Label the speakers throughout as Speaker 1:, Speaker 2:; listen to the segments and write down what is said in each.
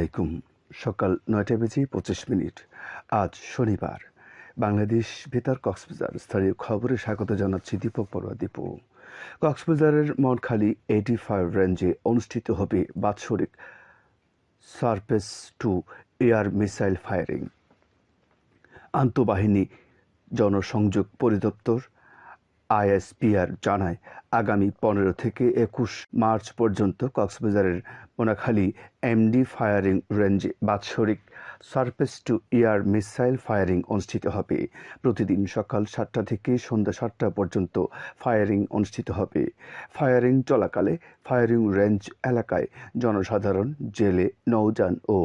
Speaker 1: আলাইকুম। সকাল নয়টা বেজে পঁচিশ মিনিট। আজ শনিবার। বাংলাদেশ বেতার কক্সবাজার। স্থানীয় খবরে স্বাগত জানাচ্ছি দীপক পড়ুয়া দীপু, কক্সবাজারের মনখালি এইটি ফাইভ রেঞ্জে অনুষ্ঠিত হবে বাৎসরিক surface to air missile firing. আন্তঃবাহিনী জনসংযোগ পরিদপ্তর আইএসপিআর জানায়, আগামী পনেরো থেকে একুশ মার্চ পর্যন্ত কক্সবাজারের মোনাখালী এমডি ফায়ারিং রেঞ্জে বাৎসরিক surface to air missile firing অনুষ্ঠিত হবে। প্রতিদিন সকাল সাতটা থেকে সন্ধ্যা সাতটা পর্যন্ত ফায়ারিং অনুষ্ঠিত হবে। ফায়ারিং চলাকালে ফায়ারিং রেঞ্জ এলাকায় জনসাধারণ, জেলে, নৌযান ও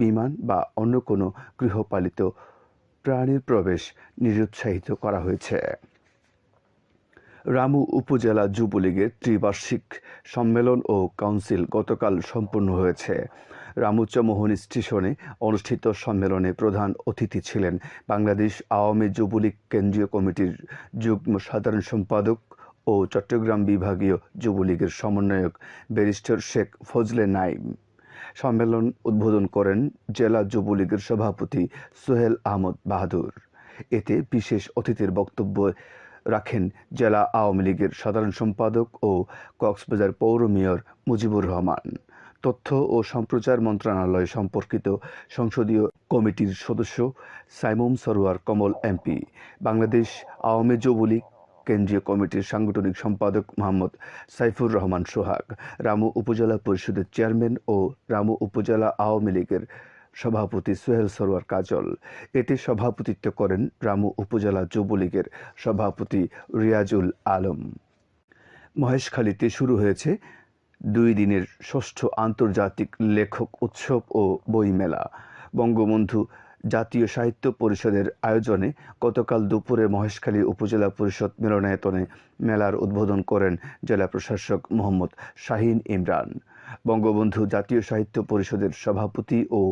Speaker 1: বিমান বা অন্য কোনো গৃহপালিত প্রাণীর প্রবেশ নিরুৎসাহিত করা হয়েছে। রামু উপজেলা যুবলীগের ত্রিবার্ষিক সম্মেলন ও কাউন্সিল গতকাল সম্পন্ন হয়েছে। রামুচামোহন স্টেশনে অনুষ্ঠিত সম্মেলনে প্রধান অতিথি ছিলেন বাংলাদেশ আওয়ামী যুবলীগ কেন্দ্রীয় কমিটির যুগ্ম সাধারণ সম্পাদক ও চট্টগ্রাম বিভাগীয় যুবলীগের সমন্বয়ক ব্যারিস্টার শেখ ফজলে নাইম। সম্মেলন উদ্বোধন করেন জেলা যুবলীগের সভাপতি সোহেল আহমদ বাহাদুর। এতে বিশেষ অতিথির বক্তব্য রাখেন জেলা আওয়ামী লীগের সাধারণ সম্পাদক ও কক্সবাজার পৌর মেয়র মুজিবুর রহমান। তথ্য ও সম্প্রচার মন্ত্রণালয় সম্পর্কিত সংসদীয় কমিটির সদস্য সাইমুম সরোয়ার কমল এমপি। বাংলাদেশ আওয়ামী যুবলীগ কেন্দ্রীয় কমিটির সাংগঠনিক সম্পাদক মোহাম্মদ সাইফুর রহমান সোহাগ। রামু উপজেলা পরিষদের চেয়ারম্যান ও রামু উপজেলা আওয়ামী লীগের সভাপতি সোহেল সরোয়ার কাজল। এতে সভাপতিত্ব করেন রামু উপজেলা যুবলীগের সভাপতি রিয়াজুল আলম। মহেশখালীতে শুরু হয়েছে দুই দিনের ষষ্ঠ আন্তর্জাতিক লেখক উৎসব ও বইমেলা। বঙ্গবন্ধু জাতীয় সাহিত্য পরিষদের আয়োজনে গতকাল দুপুরে মহেশখালী উপজেলা পরিষদ মিলনায়তনে মেলার উদ্বোধন করেন জেলা প্রশাসক মোহাম্মদ শাহিন ইমরান। বঙ্গবন্ধু জাতীয় সাহিত্য পরিষদের সভাপতি ও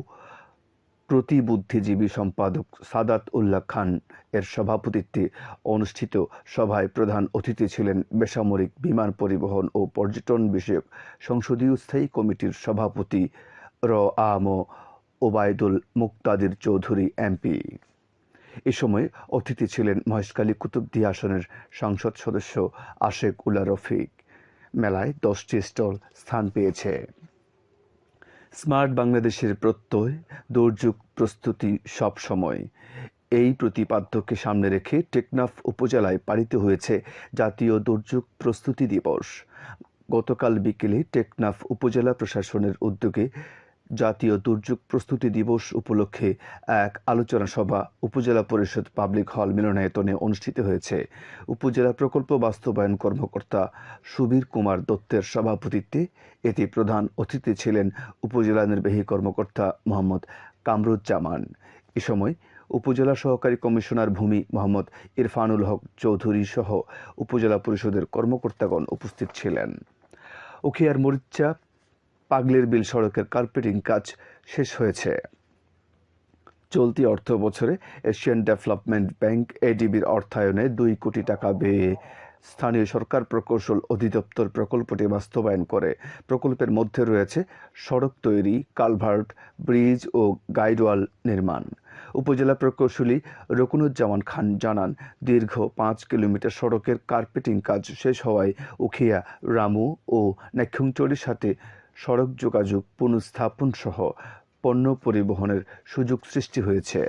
Speaker 1: প্রতিবুদ্ধিজীবী সম্পাদক সাদাত উল্লাহ খান এর সভাপতিত্বে অনুষ্ঠিত সভায় প্রধান অতিথি ছিলেন বেসামরিক বিমান পরিবহন ও পর্যটন বিষয়ক সংসদীয় স্থায়ী কমিটির সভাপতি র আম ওবায়দুল মুক্তাদির চৌধুরী এমপি এ সময় অতিথি ছিলেন মহেশখালী কুতুবদি আসনের সংসদ সদস্য আশেক উল্লা রফিক। মেলায় দশটি স্টল স্থান পেয়েছে। স্মার্ট বাংলাদেশের প্রত্যয়, দুর্যোগ প্রস্তুতি সব সময়। এই প্রতিপাদ্যকে সামনে রেখে টেকনাফ উপজেলায় পালিত হয়েছে জাতীয় দুর্যোগ প্রস্তুতি দিবস। গতকাল বিকেলে টেকনাফ উপজেলা প্রশাসনের উদ্যোগে জাতীয় দুর্যোগ প্রস্তুতি দিবস উপলক্ষে এক আলোচনা সভা উপজেলা পরিষদ পাবলিক হল মিলনায়তনে অনুষ্ঠিত হয়েছে। উপজেলা প্রকল্প বাস্তবায়ন কর্মকর্তা সুবীর কুমার দত্তের সভাপতিত্বে এতে প্রধান অতিথি ছিলেন উপজেলা নির্বাহী কর্মকর্তা মোহাম্মদ কামরুজ্জামান। এ সময় উপজেলা সহকারী কমিশনার ভূমি মোহাম্মদ ইরফানুল হক চৌধুরী সহ উপজেলা পরিষদের কর্মকর্তাগণ উপস্থিত ছিলেন। উখিয়ার মরিচা পাগলের বিল সড়কের কার্পেটিং কাজ শেষ হয়েছে। চলতি অর্থ বছরে এশিয়ান ডেভেলপমেন্ট ব্যাংক এডিবির অর্থায়নে দুই কোটি টাকা ব্যয়ে স্থানীয় সরকার প্রকৌশল অধিদপ্তর প্রকল্পটি বাস্তবায়ন করে। প্রকল্পের মধ্যে রয়েছে সড়ক তৈরি, কালভার্ট, ব্রিজ ও গাইডওয়াল নির্মাণ। উপজেলা প্রকৌশলী রকুনুজ্জামান খান জানান, দীর্ঘ পাঁচ কিলোমিটার সড়কের কার্পেটিং কাজ শেষ হওয়ায় উখিয়া, রামু ও নেক্ষুংচড়ির সাথে সড়ক যোগাযোগ পুনঃস্থাপন সহ পণ্য পরিবহনের সুযোগ সৃষ্টি হয়েছে।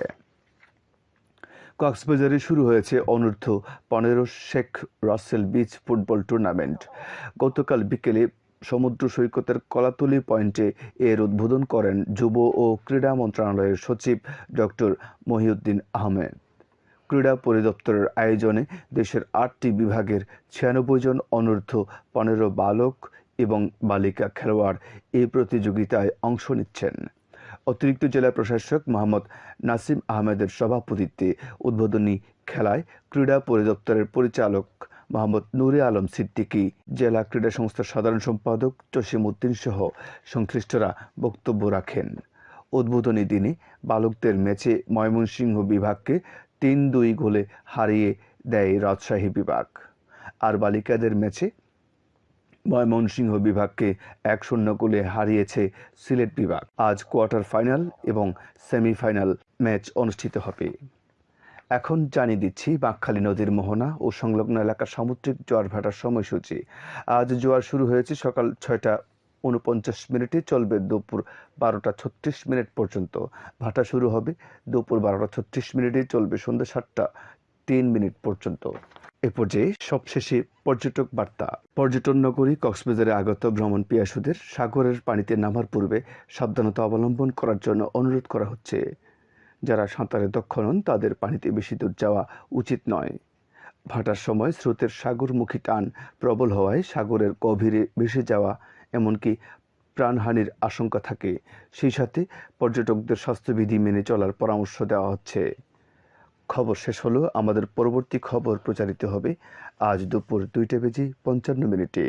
Speaker 1: কক্সবাজারে শুরু হয়েছে অনূর্ধ্ব পনেরো Sheikh Russel beach football tournament. গতকাল বিকেলে সমুদ্র সৈকতের কলাতলি পয়েন্টে এর উদ্বোধন করেন যুব ও ক্রীড়া মন্ত্রণালয়ের সচিব ডক্টর মহিউদ্দিন আহমেদ। ক্রীড়া পরিদপ্তরের আয়োজনে দেশের আটটি বিভাগের ছিয়ানব্বই জন অনূর্ধ্ব পনেরো বালক এবং বালিকা খেলোয়াড় এই প্রতিযোগিতায় অংশ নিচ্ছেন। অতিরিক্ত জেলা প্রশাসক মোহাম্মদ নাসিম আহমেদের সভাপতিত্বে উদ্বোধনী খেলায় ক্রীড়া পরিদপ্তরের পরিচালক মোহাম্মদ নুরে আলম সিদ্দিকী, জেলা ক্রীড়া সংস্থার সাধারণ সম্পাদক জসিম উদ্দিন সহ সংশ্লিষ্টরা বক্তব্য রাখেন। উদ্বোধনী দিনে বালকদের ম্যাচে ময়মনসিংহ বিভাগকে তিন দুই গোলে হারিয়ে দেয় রাজশাহী বিভাগ। আর বালিকাদের ম্যাচে ময়মনসিংহ বিভাগকে এক শূন্য গোলে হারিয়েছে সিলেট বিভাগ। আজ কোয়ার্টার ফাইনাল এবং সেমিফাইনাল ম্যাচ অনুষ্ঠিত হবে। এখন জানিয়ে দিচ্ছি, বাঁকখালী নদীর মোহনা ও সংলগ্ন এলাকার সামুদ্রিক জোয়ার ভাটার সময়সূচি। আজ জোয়ার শুরু হয়েছে সকাল ছয়টা উনপঞ্চাশ মিনিটে, চলবে দুপুর বারোটা ছত্রিশ মিনিট পর্যন্ত। ভাটা শুরু হবে দুপুর বারোটা ছত্রিশ মিনিটে, চলবে সন্ধ্যা সাতটা তিন মিনিট পর্যন্ত। এ পর্যায়ে সবশেষে পর্যটক বার্তা। পর্যটন নগরী কক্সবাজারে আগত ভ্রমণ পিয়াসুদের সাগরের পানিতে নামার পূর্বে সাবধানতা অবলম্বন করার জন্য অনুরোধ করা হচ্ছে। যারা সাঁতারে দক্ষ নন, তাদের পানিতে বেশি দূর যাওয়া উচিত নয়। ভাটার সময় স্রোতের সাগরমুখী টান প্রবল হওয়ায় সাগরের গভীরে ভেসে যাওয়া, এমনকি প্রাণহানির আশঙ্কা থাকে। সেই সাথে পর্যটকদের স্বাস্থ্যবিধি মেনে চলার পরামর্শ দেওয়া হচ্ছে। খবর শেষ হলো। আমাদের পরবর্তী খবর প্রচারিত হবে আজ দুপুর দুইটা বেজে পঞ্চান্ন মিনিটে।